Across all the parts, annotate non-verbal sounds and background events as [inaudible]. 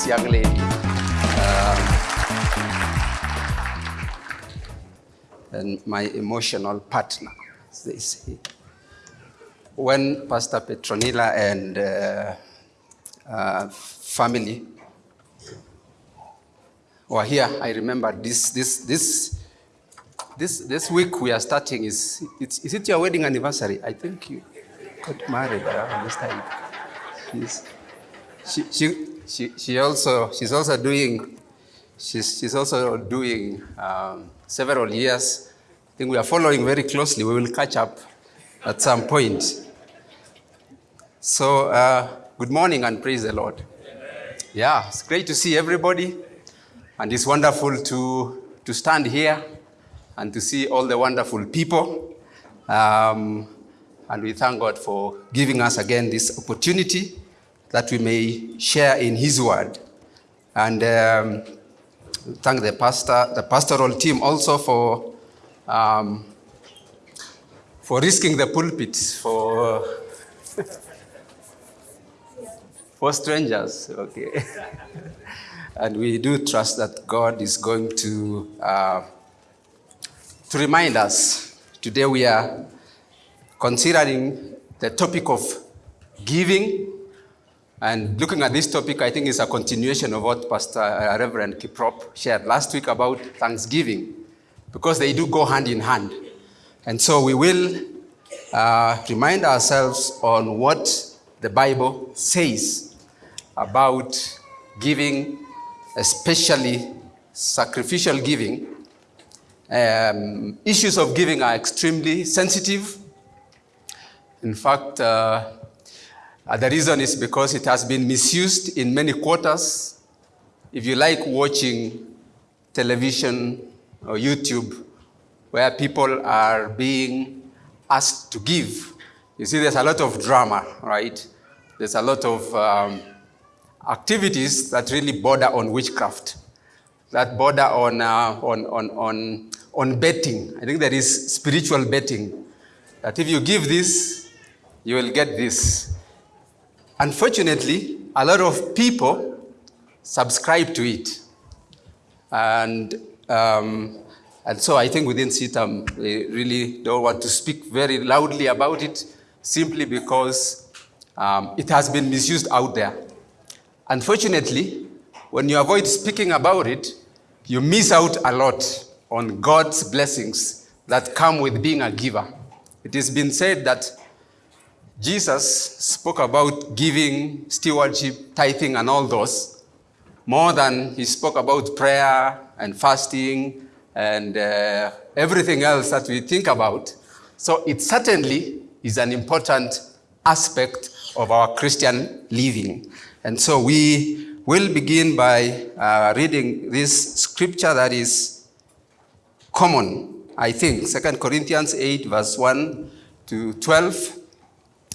this young lady. Um, and my emotional partner, they say. When Pastor Petronilla and uh, uh, family were here, I remember this, this, this, this, this week we are starting is, is it your wedding anniversary? I think you got married around this time. She's, she, she, she, she also, she's also doing, she's, she's also doing um, several years. I think we are following very closely. We will catch up at some point. So, uh, good morning and praise the Lord. Yeah, it's great to see everybody. And it's wonderful to, to stand here and to see all the wonderful people. Um, and we thank God for giving us again this opportunity that we may share in His Word. And um, thank the pastor, the pastoral team also for um, for risking the pulpit for [laughs] for strangers. Okay, [laughs] and we do trust that God is going to uh, to remind us. Today we are considering the topic of giving and looking at this topic, I think it's a continuation of what Pastor uh, Reverend Kiprop shared last week about Thanksgiving, because they do go hand in hand. And so we will uh, remind ourselves on what the Bible says about giving, especially sacrificial giving. Um, issues of giving are extremely sensitive. In fact, uh, uh, the reason is because it has been misused in many quarters. If you like watching television or YouTube where people are being asked to give, you see there's a lot of drama, right? There's a lot of um, activities that really border on witchcraft, that border on, uh, on, on, on, on betting. I think there is spiritual betting, that if you give this, you will get this. Unfortunately, a lot of people subscribe to it. And, um, and so I think within CITAM, they really don't want to speak very loudly about it simply because um, it has been misused out there. Unfortunately, when you avoid speaking about it, you miss out a lot on God's blessings that come with being a giver. It has been said that Jesus spoke about giving, stewardship, tithing, and all those, more than he spoke about prayer and fasting and uh, everything else that we think about. So it certainly is an important aspect of our Christian living. And so we will begin by uh, reading this scripture that is common, I think, 2 Corinthians 8, verse 1 to 12.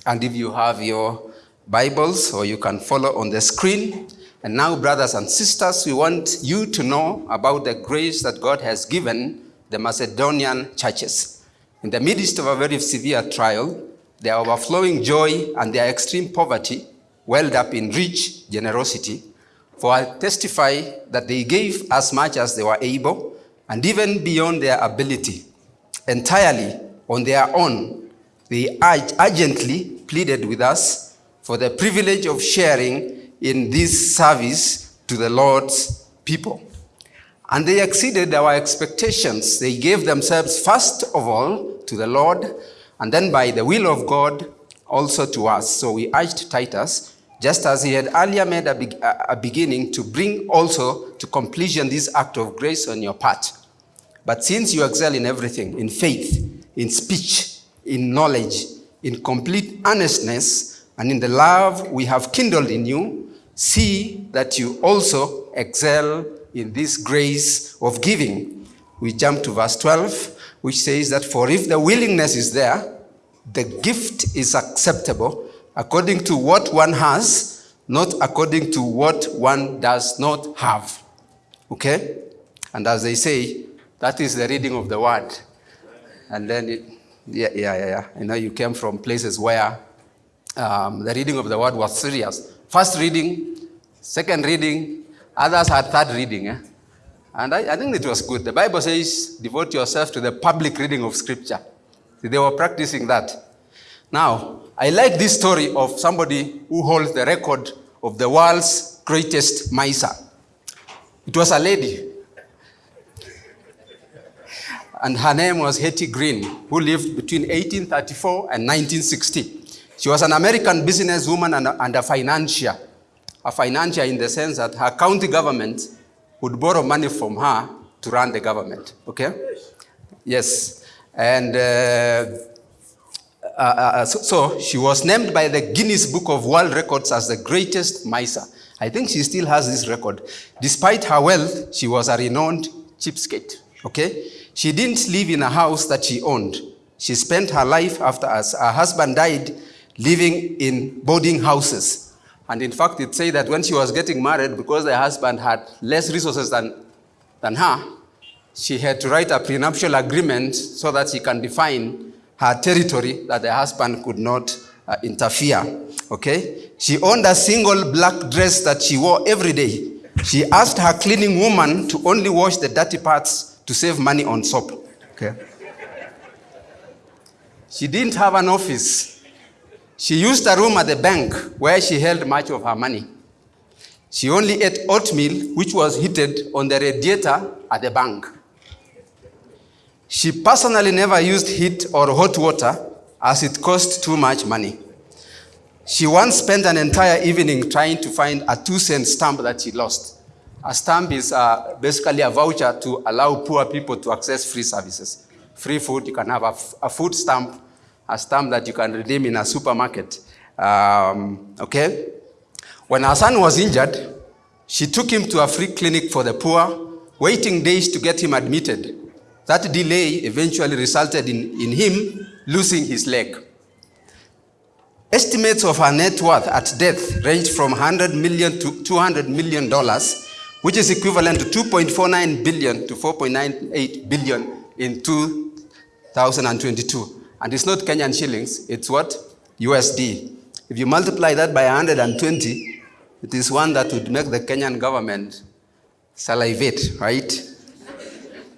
And if you have your Bibles, or you can follow on the screen. And now, brothers and sisters, we want you to know about the grace that God has given the Macedonian churches. In the midst of a very severe trial, their overflowing joy and their extreme poverty welled up in rich generosity. For I testify that they gave as much as they were able, and even beyond their ability, entirely on their own. They urgently pleaded with us for the privilege of sharing in this service to the Lord's people. And they exceeded our expectations. They gave themselves first of all to the Lord, and then by the will of God also to us. So we urged Titus, just as he had earlier made a, be a beginning, to bring also to completion this act of grace on your part. But since you excel in everything, in faith, in speech, in knowledge, in complete earnestness and in the love we have kindled in you, see that you also excel in this grace of giving. We jump to verse 12, which says that for if the willingness is there, the gift is acceptable according to what one has, not according to what one does not have. Okay? And as they say, that is the reading of the word. And then it, yeah, yeah, yeah, yeah. I know you came from places where um, the reading of the word was serious. First reading, second reading, others had third reading. Eh? And I, I, think it was good. The Bible says, devote yourself to the public reading of Scripture. See, they were practicing that. Now, I like this story of somebody who holds the record of the world's greatest miser. It was a lady. And her name was Hetty Green, who lived between 1834 and 1960. She was an American businesswoman and a, and a financier. A financier in the sense that her county government would borrow money from her to run the government. Okay? Yes. And uh, uh, uh, so, so, she was named by the Guinness Book of World Records as the greatest miser. I think she still has this record. Despite her wealth, she was a renowned cheapskate. Okay? She didn't live in a house that she owned. She spent her life after us. her husband died living in boarding houses. And in fact, it said that when she was getting married, because her husband had less resources than, than her, she had to write a prenuptial agreement so that she can define her territory that the husband could not uh, interfere. Okay? She owned a single black dress that she wore every day. She asked her cleaning woman to only wash the dirty parts to save money on soap. Okay? She didn't have an office. She used a room at the bank where she held much of her money. She only ate oatmeal, which was heated on the radiator at the bank. She personally never used heat or hot water as it cost too much money. She once spent an entire evening trying to find a two cent stamp that she lost. A stamp is uh, basically a voucher to allow poor people to access free services. Free food, you can have a, a food stamp a stamp that you can redeem in a supermarket. Um, okay? When our son was injured, she took him to a free clinic for the poor, waiting days to get him admitted. That delay eventually resulted in, in him losing his leg. Estimates of her net worth at death ranged from 100 million to 200 million dollars, which is equivalent to 2.49 billion to 4.98 billion in 2022. And it's not Kenyan shillings, it's what? USD. If you multiply that by 120, it is one that would make the Kenyan government salivate, right?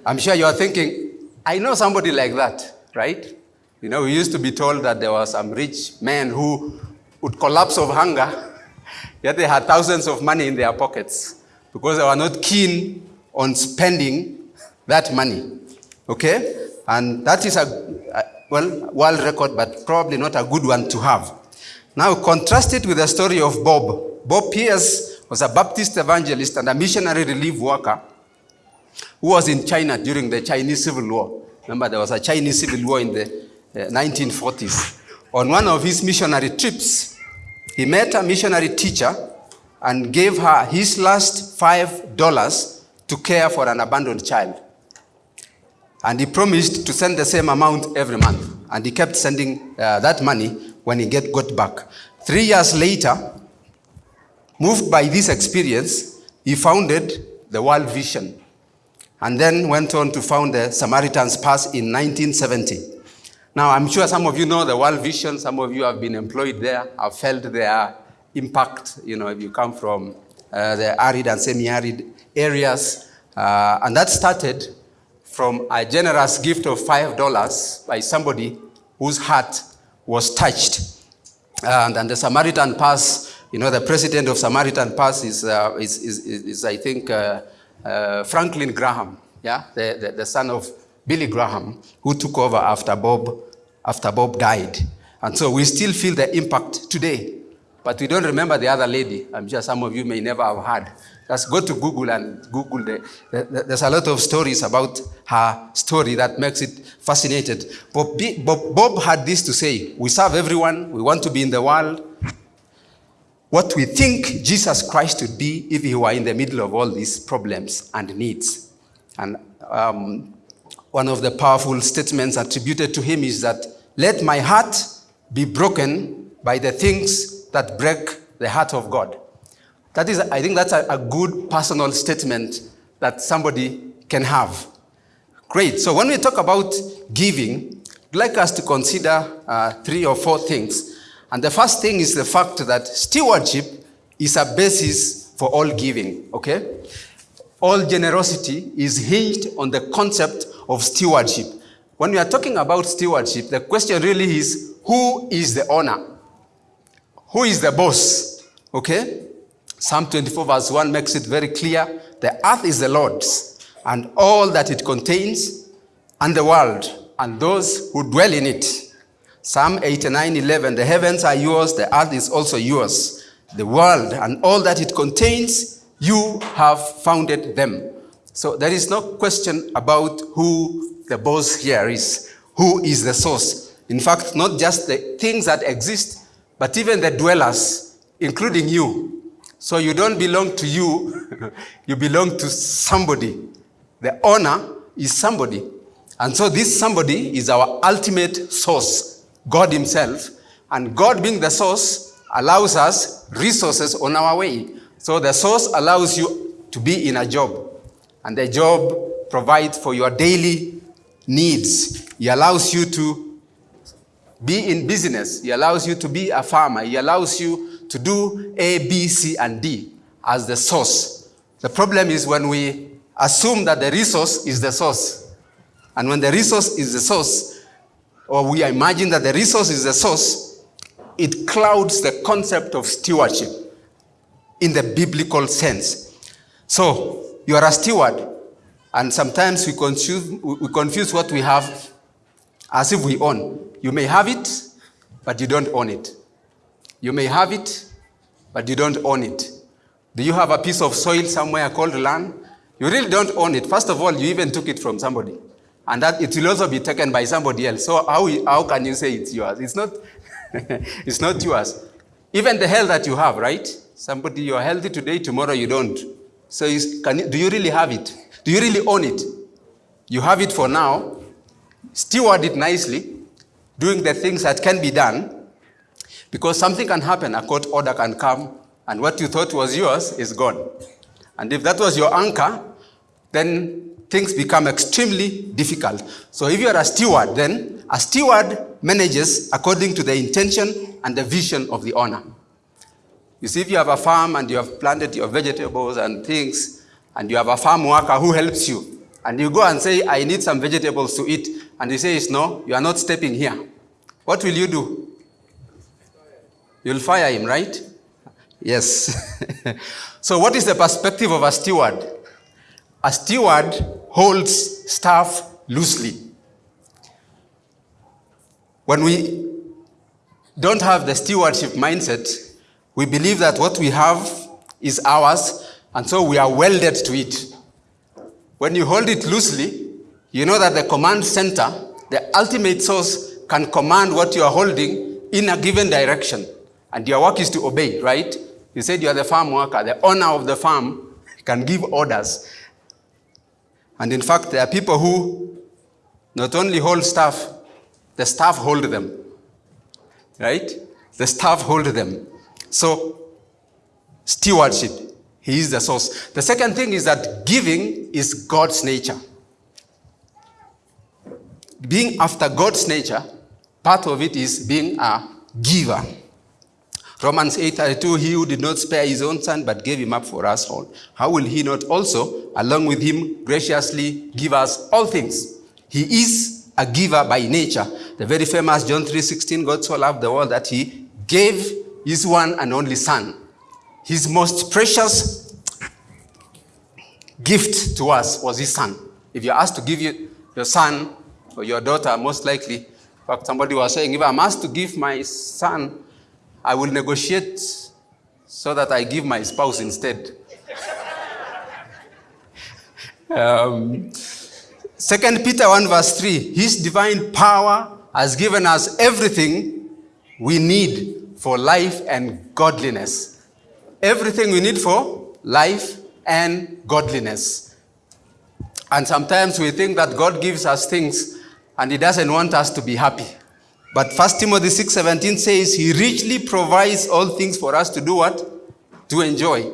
I'm sure you are thinking, I know somebody like that, right? You know, we used to be told that there were some rich men who would collapse of hunger, [laughs] yet they had thousands of money in their pockets because they were not keen on spending that money. Okay? And that is a, well, world record, but probably not a good one to have. Now contrast it with the story of Bob. Bob Pierce was a Baptist evangelist and a missionary relief worker who was in China during the Chinese Civil War. Remember, there was a Chinese Civil War in the uh, 1940s. On one of his missionary trips, he met a missionary teacher and gave her his last five dollars to care for an abandoned child. And he promised to send the same amount every month. And he kept sending uh, that money when he get, got back. Three years later, moved by this experience, he founded the World Vision and then went on to found the Samaritan's Purse in 1970. Now, I'm sure some of you know the World Vision. Some of you have been employed there, have felt their impact, you know, if you come from uh, the arid and semi-arid areas. Uh, and that started from a generous gift of $5 by somebody whose heart was touched. And, and the Samaritan Purse, you know, the president of Samaritan Purse is, uh, is, is, is, I think, uh, uh, Franklin Graham, yeah, the, the, the, son of Billy Graham, who took over after Bob, after Bob died. And so we still feel the impact today. But we don't remember the other lady. I'm sure some of you may never have heard. Just go to Google and Google. The, the, there's a lot of stories about her story that makes it fascinating. But Bob, Bob had this to say We serve everyone, we want to be in the world. What we think Jesus Christ would be if he were in the middle of all these problems and needs. And um, one of the powerful statements attributed to him is that, Let my heart be broken by the things that break the heart of God. That is, I think that's a, a good personal statement that somebody can have. Great. So when we talk about giving, I'd like us to consider uh, three or four things. And the first thing is the fact that stewardship is a basis for all giving, okay? All generosity is hinged on the concept of stewardship. When we are talking about stewardship, the question really is who is the owner? Who is the boss? Okay? Psalm 24, verse 1 makes it very clear the earth is the Lord's, and all that it contains, and the world, and those who dwell in it. Psalm 89, 11 The heavens are yours, the earth is also yours. The world and all that it contains, you have founded them. So there is no question about who the boss here is, who is the source. In fact, not just the things that exist, but even the dwellers, including you, so you don't belong to you, [laughs] you belong to somebody. The owner is somebody. And so this somebody is our ultimate source, God himself. And God being the source allows us resources on our way. So the source allows you to be in a job. And the job provides for your daily needs. He allows you to be in business. He allows you to be a farmer. He allows you to do A, B, C, and D as the source. The problem is when we assume that the resource is the source. And when the resource is the source, or we imagine that the resource is the source, it clouds the concept of stewardship in the biblical sense. So, you are a steward, and sometimes we confuse, we confuse what we have as if we own. You may have it, but you don't own it. You may have it, but you don't own it. Do you have a piece of soil somewhere called land? You really don't own it. First of all, you even took it from somebody. And that it will also be taken by somebody else. So how, how can you say it's yours? It's not, [laughs] it's not yours. Even the health that you have, right? Somebody, you're healthy today, tomorrow you don't. So can do you really have it? Do you really own it? You have it for now. Steward it nicely, doing the things that can be done, because something can happen, a court order can come, and what you thought was yours is gone. And if that was your anchor, then things become extremely difficult. So if you are a steward, then a steward manages according to the intention and the vision of the owner. You see, if you have a farm and you have planted your vegetables and things, and you have a farm worker who helps you, and you go and say, I need some vegetables to eat, and he says, no, you are not stepping here. What will you do? You'll fire him, right? Yes. [laughs] so what is the perspective of a steward? A steward holds staff loosely. When we don't have the stewardship mindset, we believe that what we have is ours, and so we are welded to it. When you hold it loosely, you know that the command center, the ultimate source, can command what you are holding in a given direction. And your work is to obey, right? You said you are the farm worker. The owner of the farm can give orders. And in fact, there are people who not only hold staff, the staff hold them. Right? The staff hold them. So, stewardship, he is the source. The second thing is that giving is God's nature. Being after God's nature, part of it is being a giver. Romans 8:32, he who did not spare his own son but gave him up for us all, how will he not also, along with him, graciously give us all things? He is a giver by nature. The very famous John 3:16, God so loved the world that he gave his one and only son. His most precious gift to us was his son. If you're asked to give you your son or your daughter, most likely, in fact, somebody was saying, if I'm asked to give my son I will negotiate so that I give my spouse instead. [laughs] um, 2 Peter 1 verse 3, His divine power has given us everything we need for life and godliness. Everything we need for life and godliness. And sometimes we think that God gives us things and He doesn't want us to be happy. But 1 Timothy 6:17 says he richly provides all things for us to do what? To enjoy.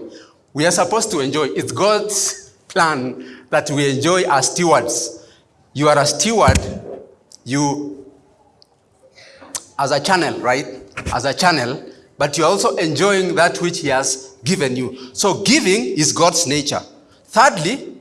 We are supposed to enjoy. It's God's plan that we enjoy as stewards. You are a steward, you as a channel, right? As a channel, but you're also enjoying that which He has given you. So, giving is God's nature. Thirdly,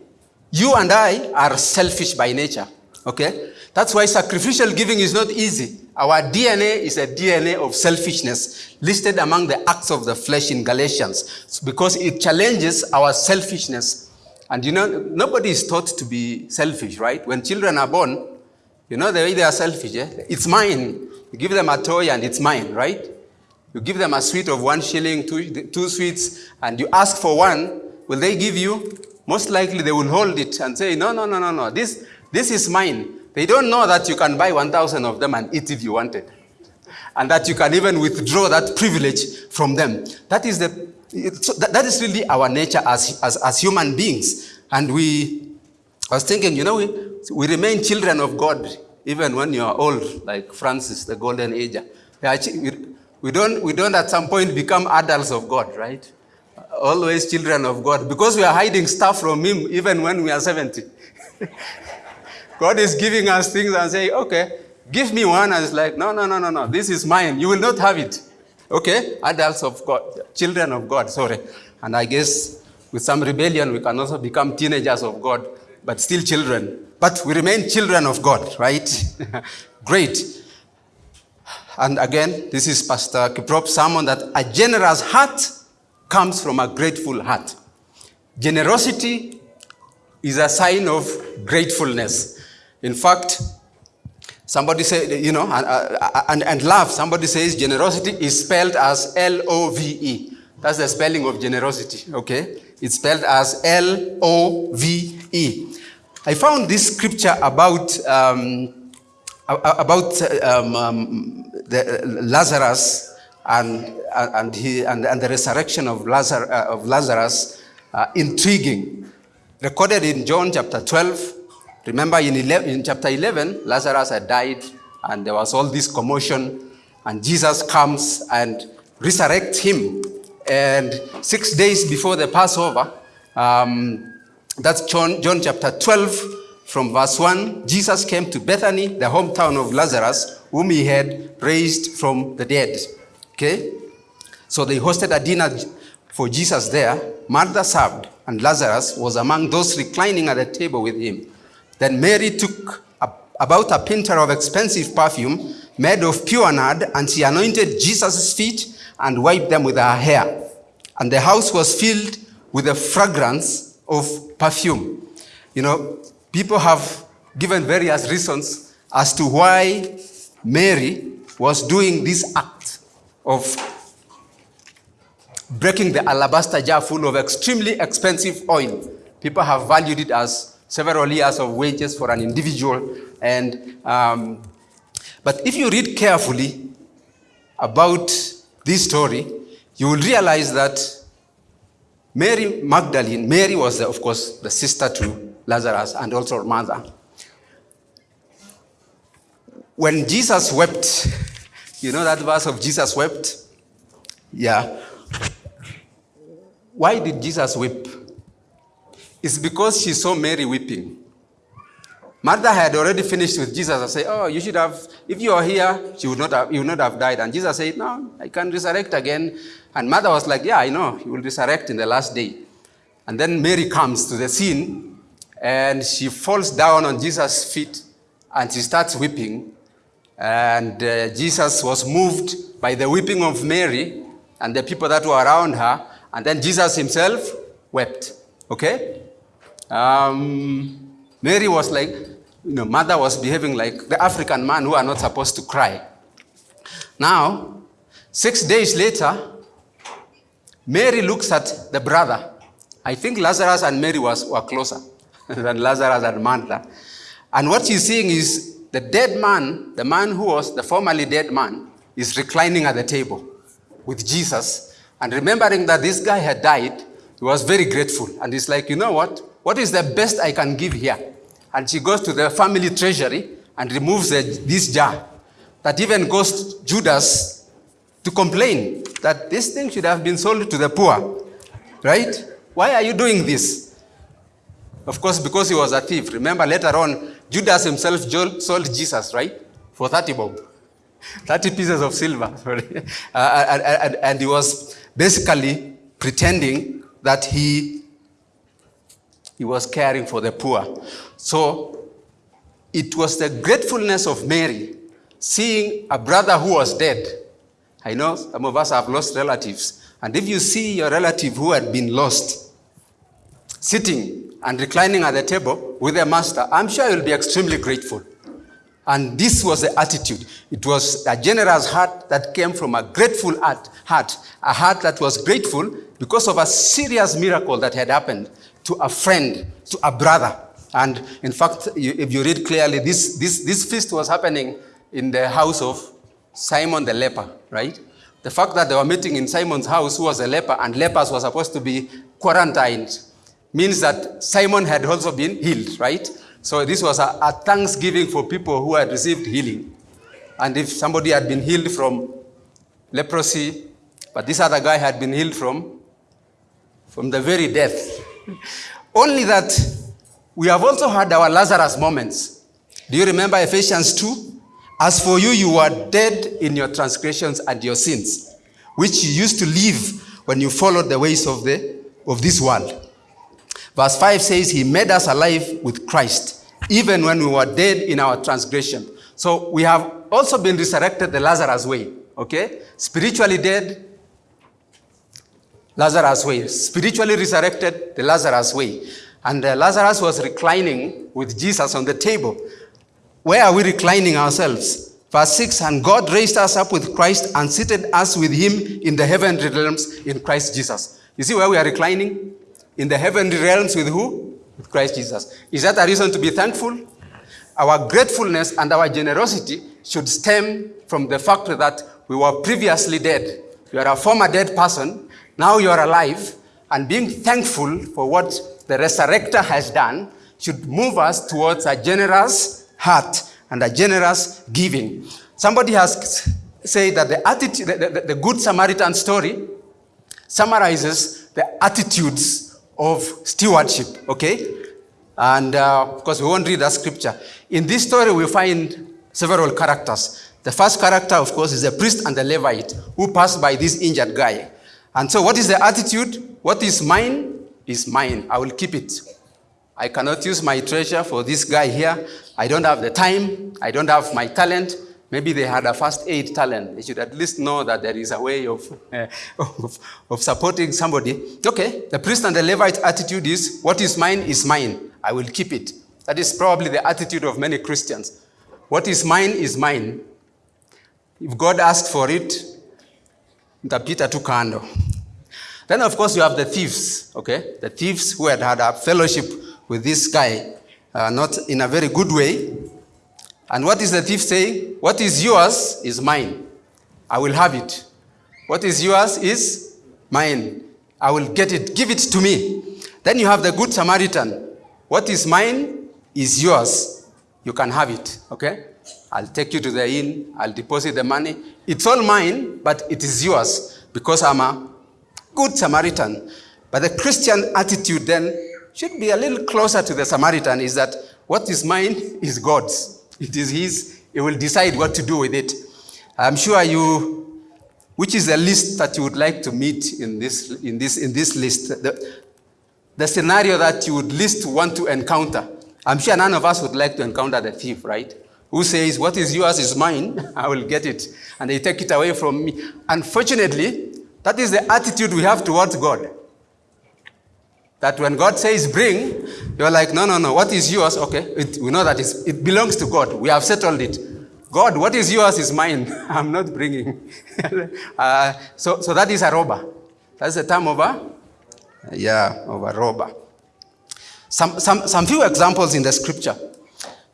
you and I are selfish by nature. Okay? That's why sacrificial giving is not easy. Our DNA is a DNA of selfishness, listed among the acts of the flesh in Galatians, because it challenges our selfishness. And you know, nobody is taught to be selfish, right? When children are born, you know the way they are selfish, eh? It's mine. You give them a toy and it's mine, right? You give them a sweet of one shilling, two, two sweets, and you ask for one, will they give you? Most likely they will hold it and say, no, no, no, no, no, this, this is mine. They don't know that you can buy 1,000 of them and eat if you wanted. And that you can even withdraw that privilege from them. That is, the, that is really our nature as, as, as human beings. And we, I was thinking, you know, we, we remain children of God even when you are old, like Francis, the golden age. We don't, we don't at some point become adults of God, right? Always children of God, because we are hiding stuff from Him even when we are 70. [laughs] God is giving us things and saying, okay, give me one. And it's like, no, no, no, no, no, this is mine. You will not have it. Okay? Adults of God, children of God, sorry. And I guess with some rebellion, we can also become teenagers of God, but still children. But we remain children of God, right? [laughs] Great. And again, this is Pastor Kiprop's sermon that a generous heart comes from a grateful heart. Generosity is a sign of gratefulness. In fact, somebody said, you know, and, uh, and, and love, somebody says generosity is spelled as L O V E. That's the spelling of generosity, okay? It's spelled as L O V E. I found this scripture about, um, about um, um, the, Lazarus and, and, he, and, and the resurrection of, Lazar, uh, of Lazarus uh, intriguing. Recorded in John chapter 12, Remember in, 11, in chapter 11, Lazarus had died and there was all this commotion and Jesus comes and resurrects him. And six days before the Passover, um, that's John, John chapter 12 from verse 1, Jesus came to Bethany, the hometown of Lazarus, whom he had raised from the dead. Okay? So they hosted a dinner for Jesus there. Martha served, and Lazarus was among those reclining at the table with him. Then Mary took a, about a pinter of expensive perfume made of pure nard, and she anointed Jesus' feet and wiped them with her hair. And the house was filled with the fragrance of perfume. You know, people have given various reasons as to why Mary was doing this act of breaking the alabaster jar full of extremely expensive oil. People have valued it as several years of wages for an individual. And, um, but if you read carefully about this story, you will realize that Mary Magdalene, Mary was, the, of course, the sister to Lazarus and also her mother. When Jesus wept, you know that verse of Jesus wept? Yeah. Why did Jesus weep? It's because she saw Mary weeping. Martha had already finished with Jesus and said, Oh, you should have, if you are here, she would not have, you would not have died. And Jesus said, No, I can resurrect again. And Martha was like, Yeah, I know, you will resurrect in the last day. And then Mary comes to the scene and she falls down on Jesus' feet and she starts weeping. And uh, Jesus was moved by the weeping of Mary and the people that were around her. And then Jesus himself wept. Okay? Um, Mary was like, you know, mother was behaving like the African man who are not supposed to cry. Now, six days later, Mary looks at the brother. I think Lazarus and Mary was, were closer [laughs] than Lazarus and Martha. And what she's seeing is the dead man, the man who was the formerly dead man, is reclining at the table with Jesus. And remembering that this guy had died, he was very grateful. And he's like, you know what? What is the best I can give here? And she goes to the family treasury and removes this jar. That even goes to Judas to complain that this thing should have been sold to the poor. Right? Why are you doing this? Of course, because he was a thief. Remember later on, Judas himself sold Jesus, right? For 30 bob. [laughs] 30 pieces of silver, [laughs] sorry. Uh, and, and, and he was basically pretending that he, he was caring for the poor. So it was the gratefulness of Mary seeing a brother who was dead. I know some of us have lost relatives. And if you see your relative who had been lost sitting and reclining at the table with their master, I'm sure you'll be extremely grateful. And this was the attitude. It was a generous heart that came from a grateful heart, a heart that was grateful because of a serious miracle that had happened to a friend, to a brother. And in fact, you, if you read clearly, this, this, this feast was happening in the house of Simon the leper, right? The fact that they were meeting in Simon's house, who was a leper, and lepers were supposed to be quarantined, means that Simon had also been healed, right? So this was a, a, thanksgiving for people who had received healing. And if somebody had been healed from leprosy, but this other guy had been healed from, from the very death. [laughs] Only that we have also had our Lazarus moments. Do you remember Ephesians 2? As for you, you were dead in your transgressions and your sins, which you used to live when you followed the ways of, the, of this world. Verse 5 says, He made us alive with Christ, even when we were dead in our transgression. So we have also been resurrected the Lazarus way, okay? Spiritually dead, Lazarus way. Spiritually resurrected, the Lazarus way. And uh, Lazarus was reclining with Jesus on the table. Where are we reclining ourselves? Verse 6 And God raised us up with Christ and seated us with him in the heavenly realms in Christ Jesus. You see where we are reclining? in the heavenly realms with who? With Christ Jesus. Is that a reason to be thankful? Our gratefulness and our generosity should stem from the fact that we were previously dead. You are a former dead person, now you are alive, and being thankful for what the resurrector has done should move us towards a generous heart and a generous giving. Somebody has said that the, attitude, the, the, the Good Samaritan story summarizes the attitudes of stewardship, okay? And uh, of course, we won't read that scripture. In this story, we find several characters. The first character, of course, is the priest and the Levite who passed by this injured guy. And so, what is the attitude? What is mine is mine. I will keep it. I cannot use my treasure for this guy here. I don't have the time. I don't have my talent. Maybe they had a first aid talent. They should at least know that there is a way of, uh, [laughs] of, of, supporting somebody. Okay, the priest and the Levite attitude is, what is mine is mine. I will keep it. That is probably the attitude of many Christians. What is mine is mine. If God asked for it, Peter took handle. Then, of course, you have the thieves, okay? The thieves who had had a fellowship with this guy, uh, not in a very good way, and what is the thief saying? What is yours is mine. I will have it. What is yours is mine. I will get it. Give it to me. Then you have the good Samaritan. What is mine is yours. You can have it. Okay? I'll take you to the inn. I'll deposit the money. It's all mine, but it is yours because I'm a good Samaritan. But the Christian attitude then should be a little closer to the Samaritan is that what is mine is God's. It is his. He will decide what to do with it. I'm sure you, which is the list that you would like to meet in this, in this, in this list, the, the scenario that you would least want to encounter. I'm sure none of us would like to encounter the thief, right? Who says, what is yours is mine, [laughs] I will get it. And they take it away from me. Unfortunately, that is the attitude we have towards God. That when God says bring, you're like, no, no, no, what is yours? Okay, it, we know that it belongs to God. We have settled it. God, what is yours is mine. [laughs] I'm not bringing. [laughs] uh, so, so that is a robber. That's the term a, yeah, of a robber. Some, some, some few examples in the scripture.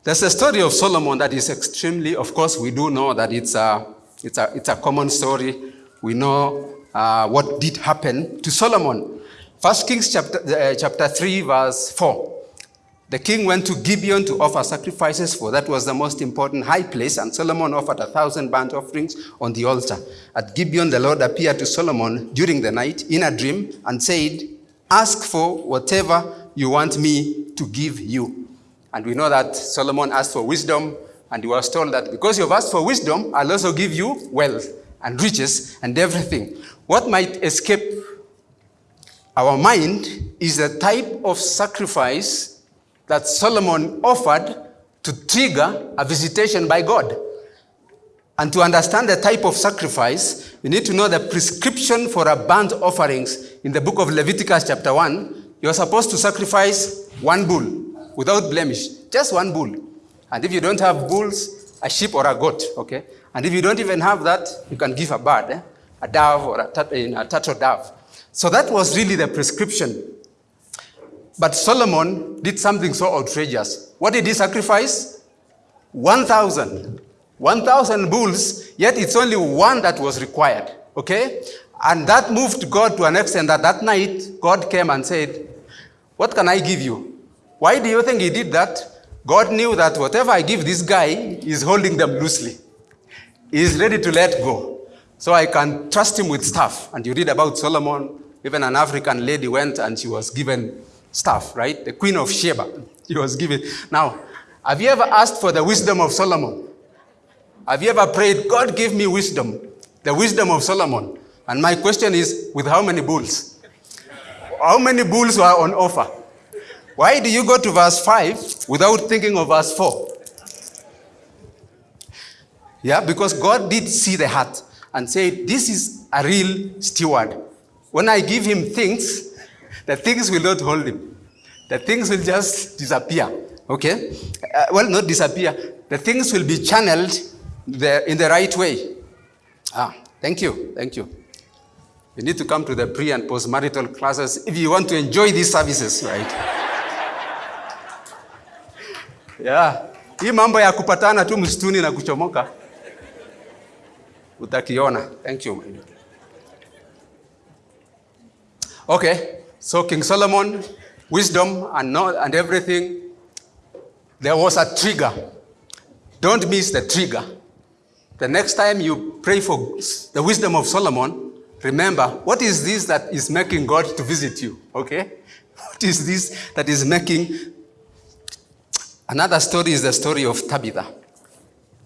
There's a story of Solomon that is extremely, of course, we do know that it's a, it's a, it's a common story. We know uh, what did happen to Solomon. First Kings chapter, uh, chapter 3, verse 4. The king went to Gibeon to offer sacrifices, for that was the most important high place, and Solomon offered a thousand burnt offerings on the altar. At Gibeon, the Lord appeared to Solomon during the night in a dream and said, Ask for whatever you want me to give you. And we know that Solomon asked for wisdom, And he was told that because you've asked for wisdom, I'll also give you wealth and riches and everything. What might escape our mind is the type of sacrifice that Solomon offered to trigger a visitation by God. And to understand the type of sacrifice, you need to know the prescription for a burnt offerings in the book of Leviticus, chapter 1. You're supposed to sacrifice one bull without blemish, just one bull. And if you don't have bulls, a sheep or a goat, okay? And if you don't even have that, you can give a bird, eh? a dove or a, a turtle dove. So that was really the prescription. But Solomon did something so outrageous. What did he sacrifice? 1,000. 1,000 bulls, yet it's only one that was required. Okay? And that moved God to an extent that that night, God came and said, What can I give you? Why do you think he did that? God knew that whatever I give this guy is holding them loosely. He is ready to let go. So I can trust him with stuff. And you read about Solomon, even an African lady went and she was given stuff, right? The queen of Sheba. [laughs] She was given. Now, have you ever asked for the wisdom of Solomon? Have you ever prayed, God give me wisdom, the wisdom of Solomon? And my question is, with how many bulls? How many bulls were on offer? Why do you go to verse 5 without thinking of verse 4? Yeah, because God did see the heart and said, This is a real steward. When I give him things, the things will not hold him. The things will just disappear. Okay? Uh, well, not disappear. The things will be channeled the, in the right way. Ah, thank you. Thank you. You need to come to the pre and post marital classes if you want to enjoy these services, right? Yeah. Hii mambo ya kupatana tu msituni na kuchomoka utakiona. Thank you. Okay, so King Solomon, wisdom and, know, and everything, there was a trigger. Don't miss the trigger. The next time you pray for the wisdom of Solomon, remember, what is this that is making God to visit you? Okay? [laughs] What is this that is making. Another story is the story of Tabitha.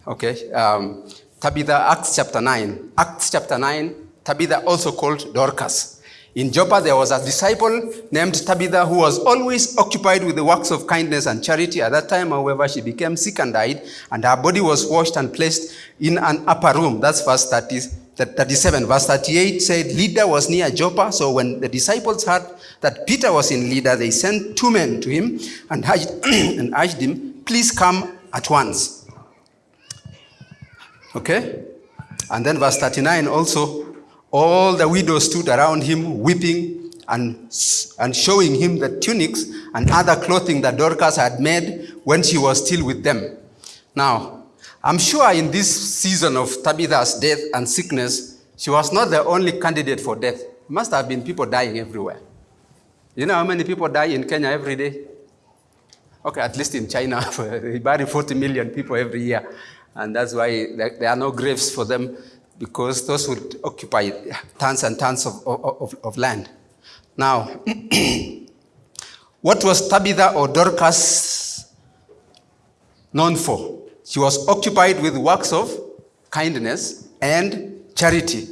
Okay? Um, Tabitha, Acts chapter 9. Acts chapter 9, Tabitha also called Dorcas. In Joppa, there was a disciple named Tabitha who was always occupied with the works of kindness and charity. At that time, however, she became sick and died, and her body was washed and placed in an upper room. That's verse 30, 37. Verse 38 said, Lydda was near Joppa, so when the disciples heard that Peter was in Lydda, they sent two men to him and [coughs] urged, and urged him, Please come at once. Okay? And then verse 39 also, all the widows stood around him, weeping and, and showing him the tunics and other clothing that Dorcas had made when she was still with them. Now, I'm sure in this season of Tabitha's death and sickness, she was not the only candidate for death. Must have been people dying everywhere. You know how many people die in Kenya every day? Okay, at least in China, [laughs] they bury 40 million people every year. And that's why there are no graves for them because those would occupy tons and tons of, of, of land. Now, [clears throat] what was Tabitha or Dorcas known for? She was occupied with works of kindness and charity.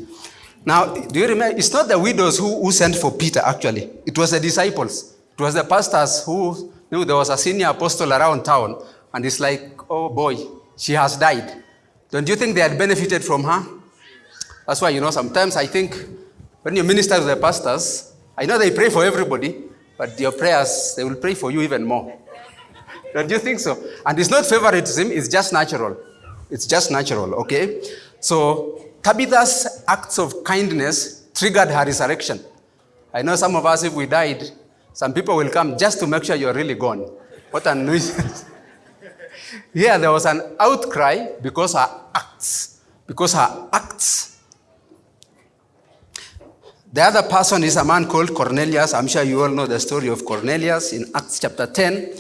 Now, do you remember? It's not the widows who, who sent for Peter, actually. It was the disciples. It was the pastors who knew there was a senior apostle around town. And it's like, oh boy, she has died. Don't you think they had benefited from her? That's why, you know, sometimes I think when you minister to the pastors, I know they pray for everybody, but your prayers, they will pray for you even more. Don't you think so? And it's not favoritism, it's just natural. It's just natural, okay? So Tabitha's acts of kindness triggered her resurrection. I know some of us, if we died, some people will come just to make sure you're really gone. What a nuisance. [laughs] Here there was an outcry because her acts, because her acts. The other person is a man called Cornelius. I'm sure you all know the story of Cornelius in Acts chapter 10.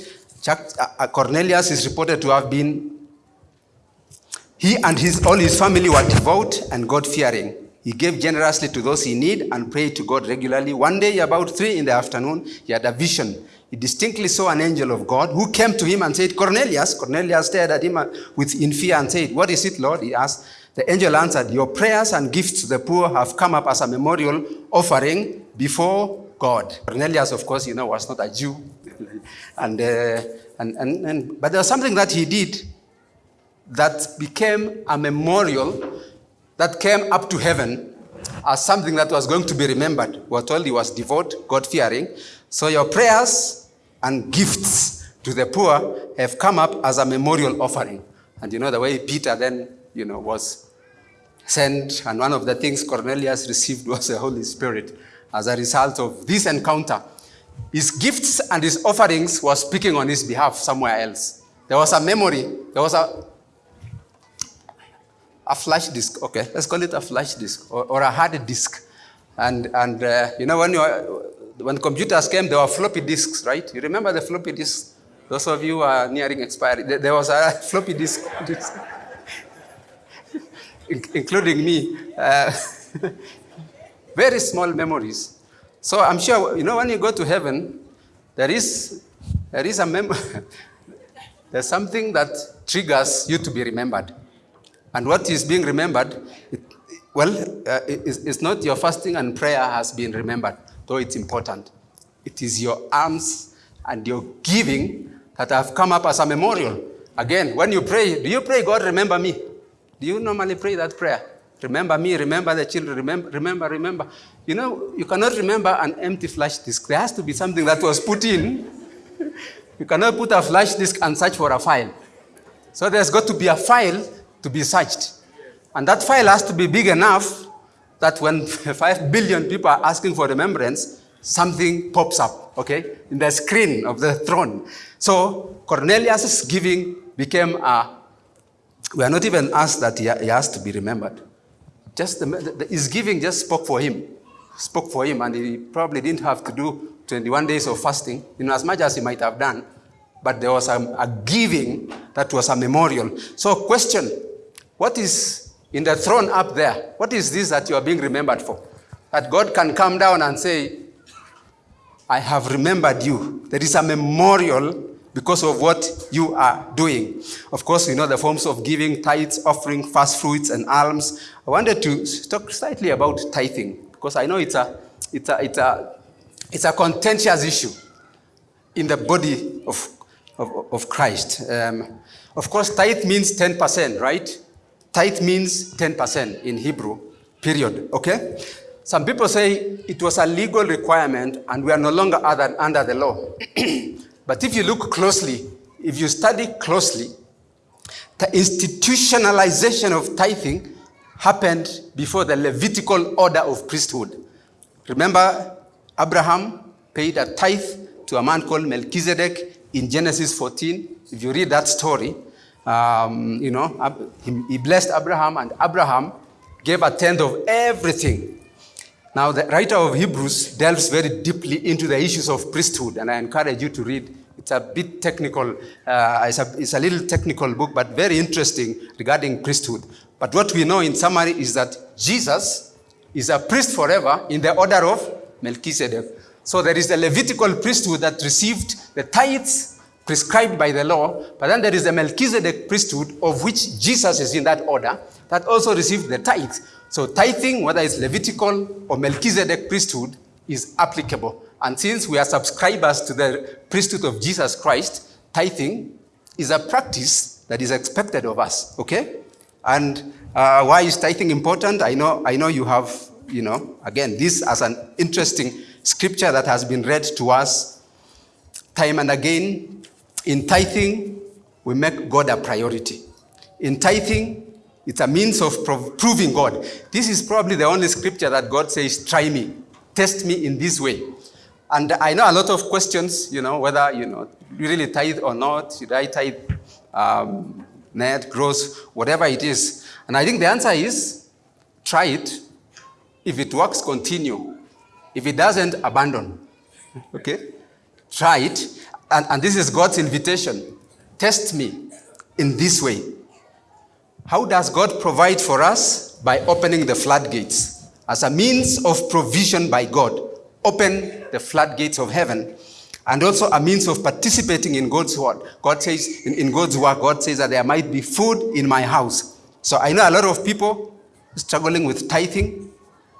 Uh, uh, Cornelius is reported to have been, he and his, all his family were devout and God fearing. He gave generously to those he need and prayed to God regularly. One day, about three in the afternoon, he had a vision. he distinctly saw an angel of God who came to him and said, Cornelius. Cornelius stared at him uh, with in fear and said, What is it, Lord? He asked. The angel answered, Your prayers and gifts to the poor have come up as a memorial offering before God. Cornelius, of course, you know, was not a Jew. And, uh, and, and, and, but there was something that he did that became a memorial that came up to heaven as something that was going to be remembered. We were told he was devout, God fearing. So your prayers and gifts to the poor have come up as a memorial offering. And you know the way Peter then, you know, was sent, and one of the things Cornelius received [laughs] was the Holy Spirit as a result of this encounter. His gifts and his offerings were speaking on his behalf somewhere else. There was a memory, there was a a flash disk, okay, let's call it a flash disk or, or a hard disk. And, and uh, you know, when, you when computers came, there were floppy disks, right? You remember the floppy disks? Those of you are nearing expiry. There was a [laughs] floppy disk, disk including me. Uh, [laughs] very small memories. So I'm sure, you know, when you go to heaven, there is, there is a mem [laughs] there's something that triggers you to be remembered. And what is being remembered, it, well, uh, it's, it's not your fasting and prayer has been remembered, though it's important. It is your alms and your giving that have come up as a memorial. Again, when you pray, do you pray, God, remember me? Do you normally pray that prayer? Remember me, remember the children, remember, remember, remember. You know, you cannot remember an empty flash disk. There has to be something that was put in. you cannot put a flash disk and search for a file. So there's got to be a file to be searched. And that file has to be big enough that when [laughs] 5 billion people are asking for remembrance, something pops up, okay, in the screen of the throne. So Cornelius' giving became a, we are not even asked that he, has to be remembered. Just the, the, his giving just spoke for him, spoke for him, and he probably didn't have to do 21 days of fasting, you know, as much as he might have done, but there was a, a giving that was a memorial. So question, what is in the throne up there? What is this that you are being remembered for? That God can come down and say, I have remembered you. There is a memorial because of what you are doing. Of course, you know the forms of giving, tithes, offering, fast fruits, and alms. I wanted to talk slightly about tithing because I know it's a, it's a, it's a, it's a contentious issue in the body of, of, of Christ. Um, of course, tithe means 10%, right? Tithe means 10% in Hebrew, period, okay? Some people say it was a legal requirement and we are no longer under the law. [clears throat] but if you look closely, if you study closely, the institutionalization of tithing happened before the Levitical order of priesthood. Remember, Abraham paid a tithe to a man called Melchizedek in Genesis 14. If you read that story, um, you know, he, blessed Abraham, and Abraham gave a tenth of everything. Now, the writer of Hebrews delves very deeply into the issues of priesthood, and I encourage you to read. It's a bit technical, uh, it's, a, it's a little technical book, but very interesting regarding priesthood. But what we know in summary is that Jesus is a priest forever in the order of Melchizedek. So there is the Levitical priesthood that received the tithes prescribed by the law, but then there is the Melchizedek priesthood, of which Jesus is in that order, that also received the tithes. So tithing, whether it's Levitical or Melchizedek priesthood, is applicable. And since we are subscribers to the priesthood of Jesus Christ, tithing is a practice that is expected of us, okay? And uh, why is tithing important? I know, I know you have, you know, again, this as an interesting scripture that has been read to us time and again in tithing, we make God a priority. In tithing, it's a means of proving God. This is probably the only scripture that God says, try me, test me in this way. And I know a lot of questions, you know, whether, you know, really tithe or not, should I tithe um, net, gross, whatever it is. And I think the answer is, try it. If it works, continue. If it doesn't, abandon. [laughs] Okay? Try it and, and this is God's invitation. Test me in this way. How does God provide for us? By opening the floodgates. As a means of provision by God, open the floodgates of heaven. And also a means of participating in God's word. God says, in, in God's work, God says that there might be food in my house. So I know a lot of people struggling with tithing,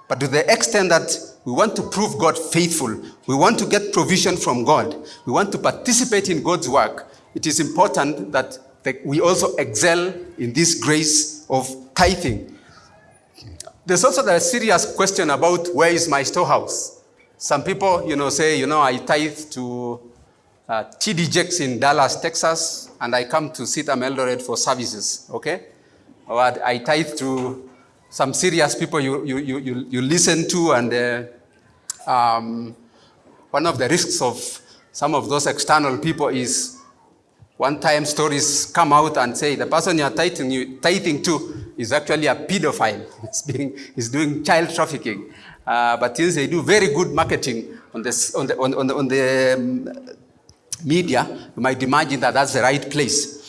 but to the extent that we want to prove God faithful, we want to get provision from God, we want to participate in God's work, it is important that we also excel in this grace of tithing. There's also the serious question about where is my storehouse? Some people, you know, say, you know, I tithe to uh, TD Jakes in Dallas, Texas, and I come to CITAM Eldoret for services, okay? Or I tithe to some serious people you, you, you, you listen to, and uh, um, one of the risks of some of those external people is one time stories come out and say the person you're tithing, you, tithing to is actually a pedophile. [laughs] He's, being, doing child trafficking. Uh, but since they do very good marketing on, this, on the, on, on the, on the um, media, you might imagine that that's the right place.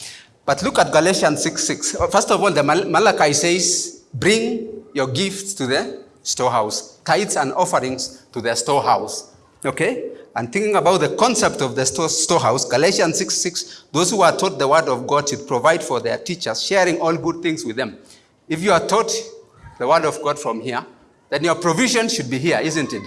But look at Galatians 6, 6. First of all, the Mal Malachi says, bring your gifts to the storehouse, tithes and offerings to the storehouse. Okay? And thinking about the concept of the store, storehouse, Galatians 6, 6, those who are taught the word of God should provide for their teachers, sharing all good things with them. If you are taught the word of God from here, then your provision should be here, isn't it?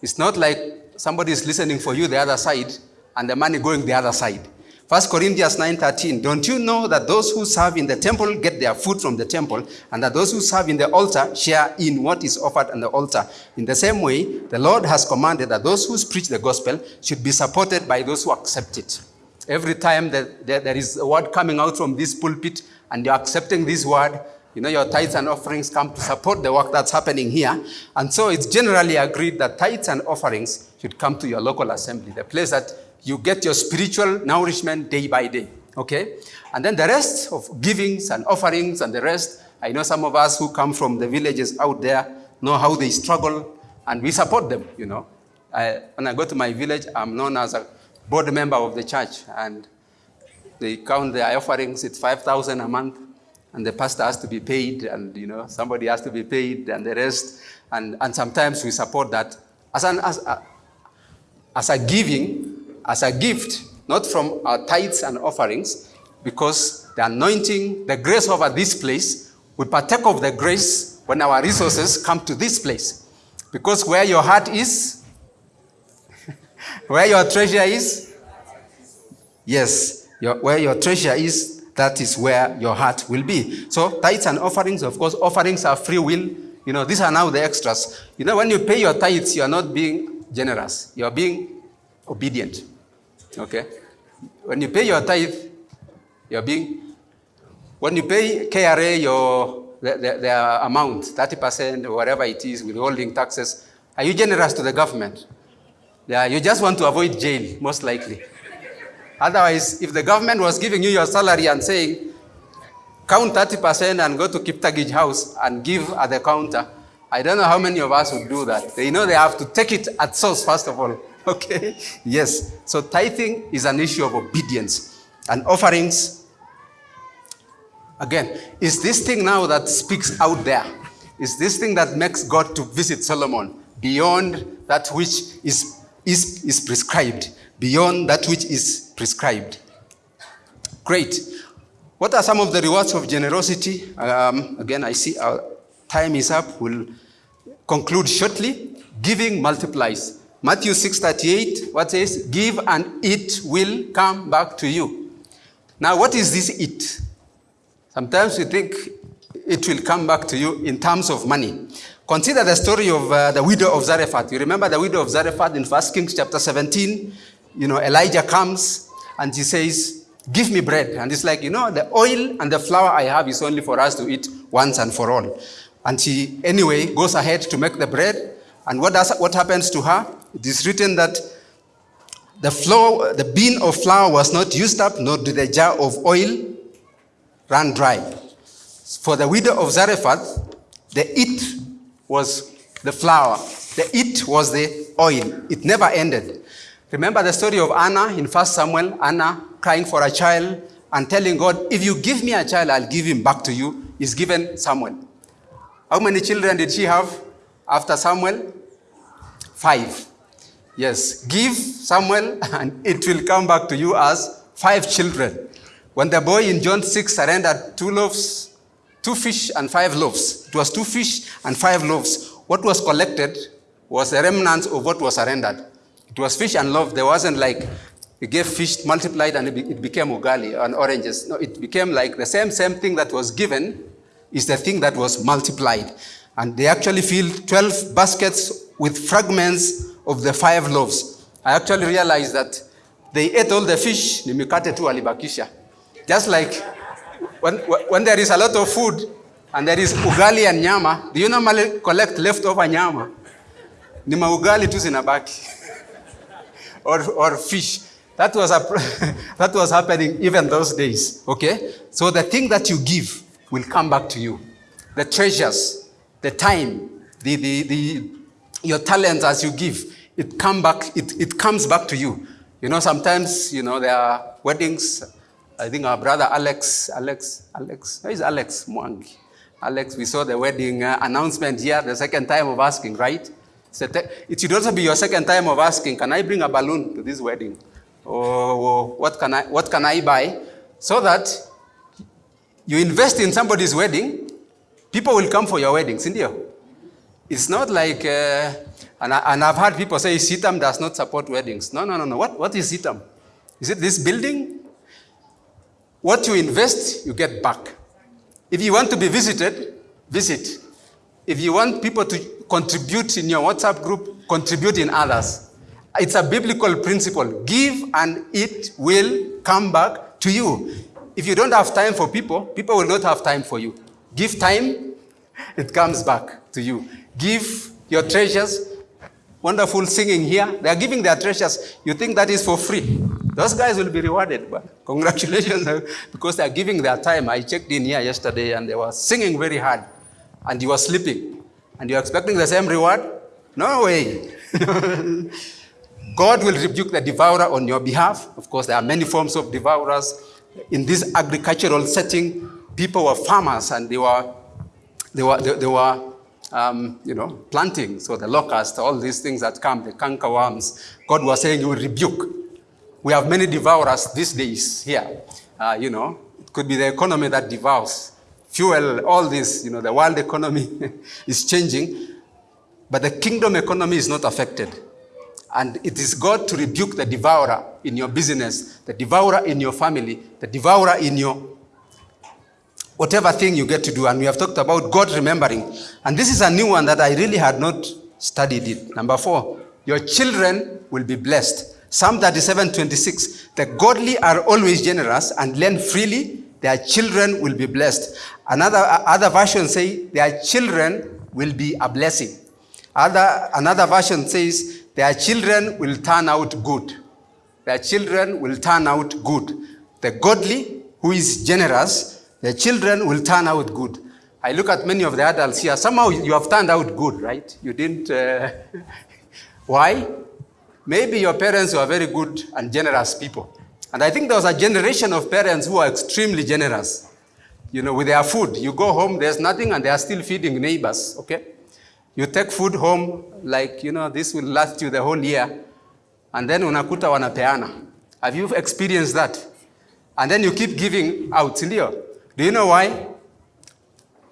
It's not like somebody is listening for you the other side and the money going the other side. 1 Corinthians 9.13, don't you know that those who serve in the temple get their food from the temple, and that those who serve in the altar share in what is offered on the altar? In the same way, the Lord has commanded that those who preach the gospel should be supported by those who accept it. Every time that there is a word coming out from this pulpit, and you're accepting this word, you know, your tithes and offerings come to support the work that's happening here. And so it's generally agreed that tithes and offerings should come to your local assembly, the place that you get your spiritual nourishment day by day, okay? And then the rest of givings and offerings and the rest, I know some of us who come from the villages out there know how they struggle and we support them, you know. I, when I go to my village, I'm known as a board member of the church and they count their offerings, it's 5,000 a month and the pastor has to be paid and, you know, somebody has to be paid and the rest. And, and sometimes we support that as, an, as, a, as a giving as a gift, not from our tithes and offerings, because the anointing, the grace over this place, we partake of the grace when our resources come to this place. Because where your heart is, [laughs] where your treasure is, yes, your, where your treasure is, that is where your heart will be. So tithes and offerings, of course, offerings are free will. You know, these are now the extras. You know, when you pay your tithes, you are not being generous. You are being obedient. Okay? When you pay your tithe, you're being, when you pay KRA your, the, the, the amount, 30% or whatever it is, withholding taxes, are you generous to the government? Yeah, you just want to avoid jail, most likely. Otherwise, if the government was giving you your salary and saying, count 30% and go to Kiptagij house and give at the counter, I don't know how many of us would do that. They know they have to take it at source, first of all. [laughs] Okay? Yes. So tithing is an issue of obedience. And offerings, again, is this thing now that speaks out there? Is this thing that makes God to visit Solomon beyond that which is, is, is prescribed? Beyond that which is prescribed. Great. What are some of the rewards of generosity? Um, again, I see our time is up. We'll conclude shortly. Giving multiplies. Matthew 6:38, what says? Give and it will come back to you. Now, what is this it? Sometimes we think it will come back to you in terms of money. Consider the story of uh, the widow of Zarephath. You remember the widow of Zarephath in 1 Kings chapter 17? You know, Elijah comes and she says, Give me bread. And it's like, you know, the oil and the flour I have is only for us to eat once and for all. And she, anyway, goes ahead to make the bread. And what, does, what happens to her? It is written that the, flour, the bin of flour was not used up, nor did the jar of oil run dry. For the widow of Zarephath, the it was the flour. The it was the oil. It never ended. Remember the story of Anna in 1 Samuel, Anna crying for a child and telling God, if you give me a child, I'll give him back to you. Is given Samuel. How many children did she have after Samuel? Five. Yes, give Samuel, [laughs] and it will come back to you as five children. When the boy in John 6 surrendered two loaves, two fish and five loaves, it was two fish and five loaves. What was collected was the remnants of what was surrendered. It was fish and loaf. There wasn't like he gave fish multiplied and it became ugali and oranges. No, it became like the same same thing that was given is the thing that was multiplied. And they actually filled 12 baskets with fragments of the five loaves. I actually realized that they ate all the fish, ni mikate tu alibakisha. Just like when, when there is a lot of food and there is ugali and nyama, do you normally collect leftover nyama? Ni maugali tu zinabaki. Or, or fish. That was, a, [laughs] that was happening even those days. Okay? So the thing that you give will come back to you. The treasures, the time, the, the, the, your talents as you give, it, come back, it, it comes back to you. You know, sometimes, you know, there are weddings. I think our brother Alex, Alex, Alex, where is Alex Mwangi? Alex, we saw the wedding uh, announcement here, the second time of asking, right? It should also be your second time of asking, can I bring a balloon to this wedding? Or, what, can I, what can I buy? So that you invest in somebody's wedding, people will come for your wedding, India. It's not like uh, and, I, and I've heard people say CITAM does not support weddings. No, no, no, no. What, what is CITAM? Is it this building? What you invest, you get back. If you want to be visited, visit. If you want people to contribute in your WhatsApp group, contribute in others. It's a biblical principle. Give and it will come back to you. If you don't have time for people, people will not have time for you. Give time, it comes back to you. Give your treasures, wonderful singing here. They are giving their treasures. You think that is for free. Those guys will be rewarded. But congratulations, [laughs] because they are giving their time. I checked in here yesterday and they were singing very hard. And you were sleeping. And you're expecting the same reward? No way. [laughs] God will rebuke the devourer on your behalf. Of course, there are many forms of devourers. In this agricultural setting, people were farmers and they were, they were, they, they were um, you know, planting. So the locust, all these things that come, the canker worms, God was saying, you will rebuke. We have many devourers these days here. Uh, you know, it could be the economy that devours. Fuel, all this, you know, the world economy [laughs] is changing, but the kingdom economy is not affected. And it is God to rebuke the devourer in your business, the devourer in your family, the devourer in your whatever thing you get to do. And we have talked about God remembering. And this is a new one that I really had not studied it. Number four, your children will be blessed. Psalm 37, 26, the godly are always generous and lend freely, their children will be blessed. Another, other version say, their children will be a blessing. Other, another version says, their children will turn out good. Their children will turn out good. The godly, who is generous, their children will turn out good. I look at many of the adults here. Somehow you have turned out good, right? You didn't. Uh, [laughs] why? Maybe your parents were very good and generous people. And I think there was a generation of parents who are extremely generous. You know, with their food. You go home, there's nothing, and they are still feeding neighbors, okay? You take food home, like, you know, this will last you the whole year. And then unakuta wanapeana. Have you experienced that? And then you keep giving out, sindio? Do you know why?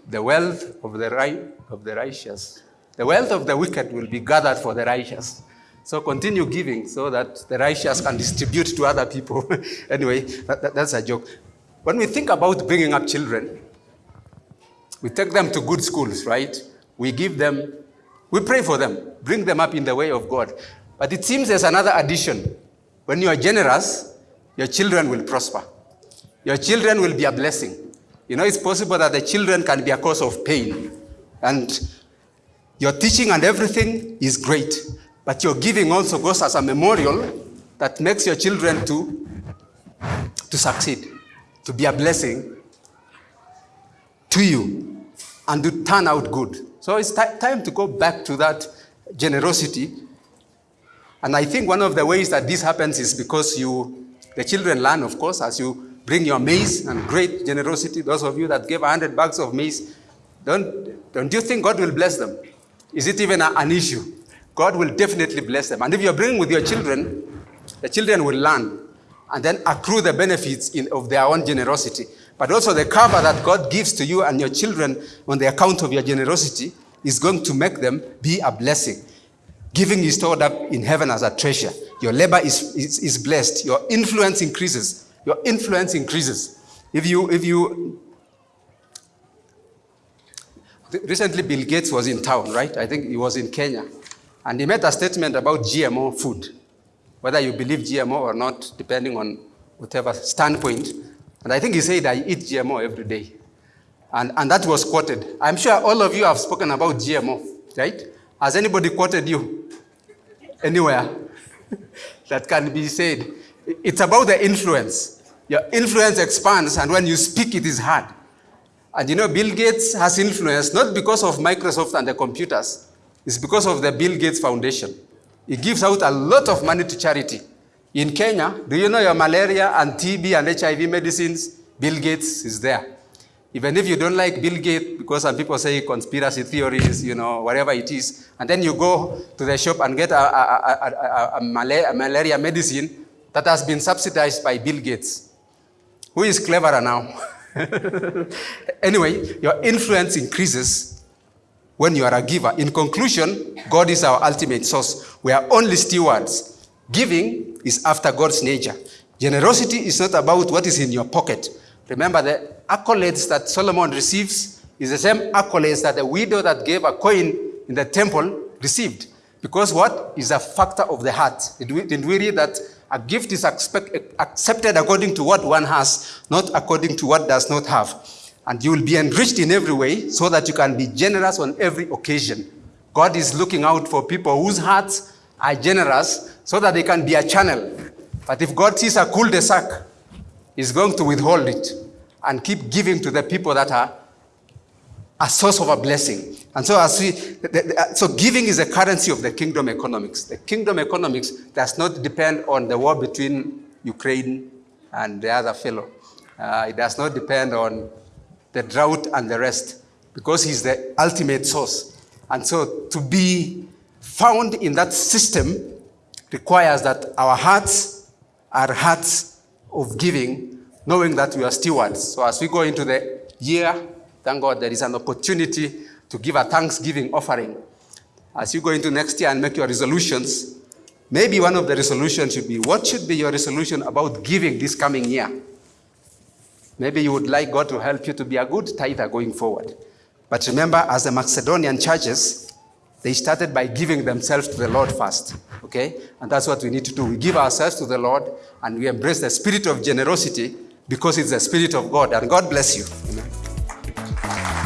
The wealth of the, of the righteous, the wealth of the wicked will be gathered for the righteous. So continue giving so that the righteous can distribute to other people. [laughs] anyway, that, that, that's a joke. When we think about bringing up children, we take them to good schools, right? We give them, we pray for them, bring them up in the way of God. But it seems there's another addition. When you are generous, your children will prosper. Your children will be a blessing. You know, it's possible that the children can be a cause of pain. And your teaching and everything is great. But your giving also goes as a memorial that makes your children to, to succeed, to be a blessing to you, and to turn out good. So it's time to go back to that generosity. And I think one of the ways that this happens is because you, the children learn, of course, as you bring your maize and great generosity. Those of you that gave 100 bags of maize, don't, don't you think God will bless them? Is it even a, an issue? God will definitely bless them. And if you're bringing with your children, the children will learn and then accrue the benefits in, of their own generosity. But also the cover that God gives to you and your children on the account of your generosity is going to make them be a blessing. Giving is stored up in heaven as a treasure. Your labor is, is, is blessed. Your influence increases. Your influence increases. If you, if you, recently Bill Gates was in town, right? I think he was in Kenya. And he made a statement about GMO food, whether you believe GMO or not, depending on whatever standpoint. And I think he said, I eat GMO every day. And, and that was quoted. I'm sure all of you have spoken about GMO, right? Has anybody quoted you anywhere [laughs] that can be said? It's about the influence. Your influence expands, and when you speak, it is hard. And you know, Bill Gates has influence not because of Microsoft and the computers, it's because of the Bill Gates Foundation. He gives out a lot of money to charity. In Kenya, do you know your malaria and TB and HIV medicines? Bill Gates is there. Even if you don't like Bill Gates, because some people say conspiracy theories, you know, whatever it is, and then you go to the shop and get a, a, a, a malaria medicine that has been subsidized by Bill Gates. Who is cleverer now? [laughs] anyway, your influence increases when you are a giver. In conclusion, God is our ultimate source. We are only stewards. Giving is after God's nature. Generosity is not about what is in your pocket. Remember, the accolades that Solomon receives is the same accolades that the widow that gave a coin in the temple received. Because what is a factor of the heart? Did we, read that a gift is expect, accepted according to what one has, not according to what does not have? And you will be enriched in every way so that you can be generous on every occasion. God is looking out for people whose hearts are generous so that they can be a channel. But if God sees a cul-de-sac, he's going to withhold it and keep giving to the people that are a source of a blessing. And so as we, so giving is a currency of the kingdom economics. The kingdom economics does not depend on the war between Ukraine and the other fellow. Uh, it does not depend on the drought and the rest, because he's the ultimate source. And so to be found in that system requires that our hearts are hearts of giving, knowing that we are stewards. So as we go into the year, thank God there is an opportunity to give a thanksgiving offering. As you go into next year and make your resolutions, maybe one of the resolutions should be, what should be your resolution about giving this coming year? Maybe you would like God to help you to be a good tither going forward. But remember, as the Macedonian churches, they started by giving themselves to the Lord first, okay? And that's what we need to do. We give ourselves to the Lord and we embrace the spirit of generosity because it's the spirit of God. And God bless you. Amen.